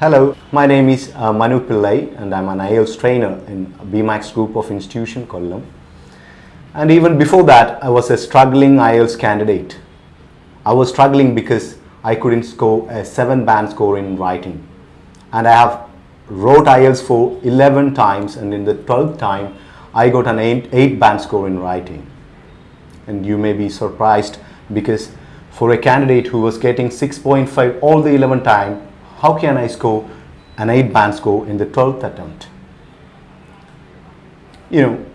Hello, my name is uh, Manu Pillai and I'm an IELTS trainer in BMAX group of institution Kollam. And even before that, I was a struggling IELTS candidate. I was struggling because I couldn't score a 7 band score in writing. And I have wrote IELTS for 11 times and in the 12th time, I got an 8, 8 band score in writing. And you may be surprised because for a candidate who was getting 6.5 all the 11 time, how can I score an 8 band score in the 12th attempt? You know,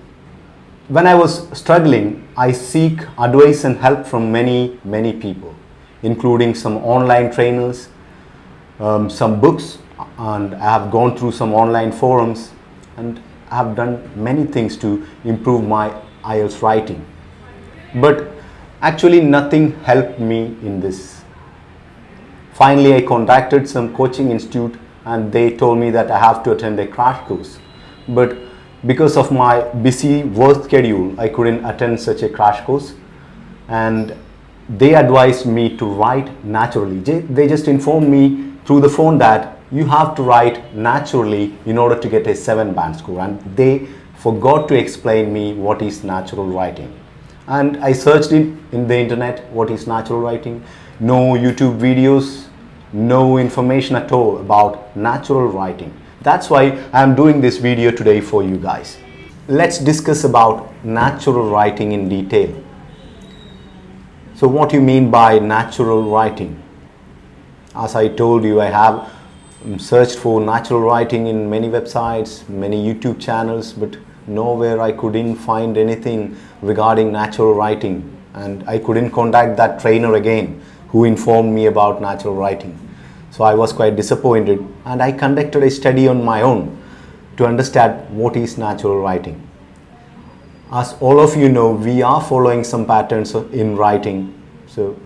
when I was struggling, I seek advice and help from many, many people, including some online trainers, um, some books, and I have gone through some online forums and I have done many things to improve my IELTS writing. But actually nothing helped me in this Finally, I contacted some coaching institute and they told me that I have to attend a crash course. But because of my busy work schedule, I couldn't attend such a crash course. And they advised me to write naturally. They just informed me through the phone that you have to write naturally in order to get a 7 band score. And they forgot to explain me what is natural writing. And I searched it in the internet, what is natural writing no YouTube videos, no information at all about natural writing. That's why I'm doing this video today for you guys. Let's discuss about natural writing in detail. So what do you mean by natural writing? As I told you, I have searched for natural writing in many websites, many YouTube channels, but nowhere I couldn't find anything regarding natural writing and I couldn't contact that trainer again who informed me about natural writing. So I was quite disappointed and I conducted a study on my own to understand what is natural writing. As all of you know, we are following some patterns in writing. So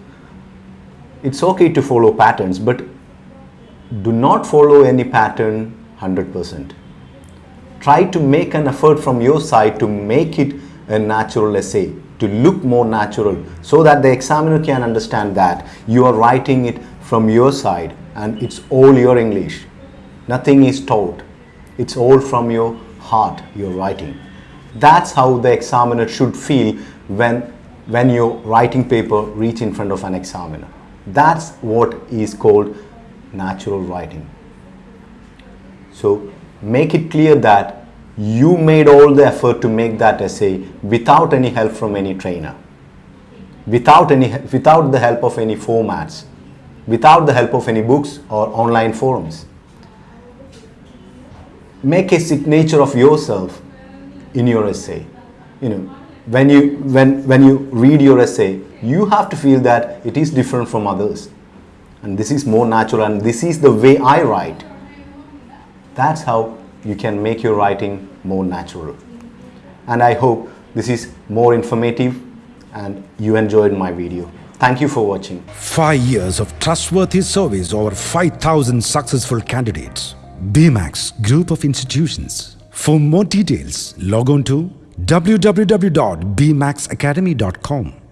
it's okay to follow patterns, but do not follow any pattern 100%. Try to make an effort from your side to make it a natural essay to look more natural so that the examiner can understand that you are writing it from your side and it's all your English. Nothing is taught. It's all from your heart you're writing. That's how the examiner should feel when, when your writing paper reach in front of an examiner. That's what is called natural writing. So make it clear that you made all the effort to make that essay without any help from any trainer, without, any, without the help of any formats, without the help of any books or online forums. Make a signature of yourself in your essay. You know, when you, when, when you read your essay, you have to feel that it is different from others. And this is more natural and this is the way I write. That's how you can make your writing more natural. And I hope this is more informative and you enjoyed my video. Thank you for watching. Five years of trustworthy service over 5,000 successful candidates. BMAX Group of Institutions. For more details, log on to www.bmaxacademy.com.